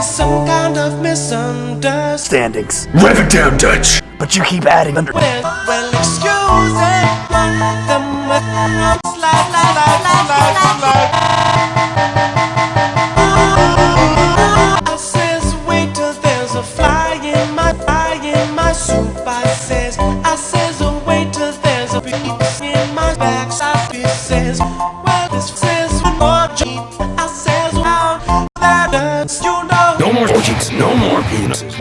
There must be some kind of misunderstandings. Standings. Rev it down, Dutch. But you keep adding under. Well, well, excuse it. More cheeks, no more penises.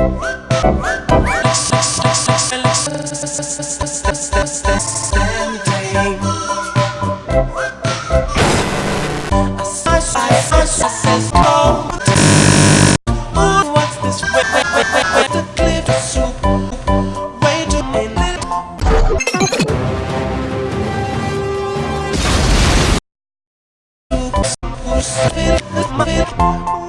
Looks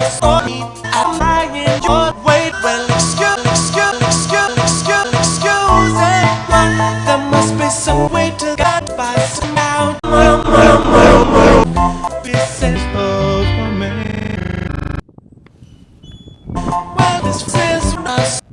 sorry, I'm lying your way. Well, excuse, excuse, excuse, excuse, excuse it. There must be some way to get by somehow. Pieces of me. Well, this is us.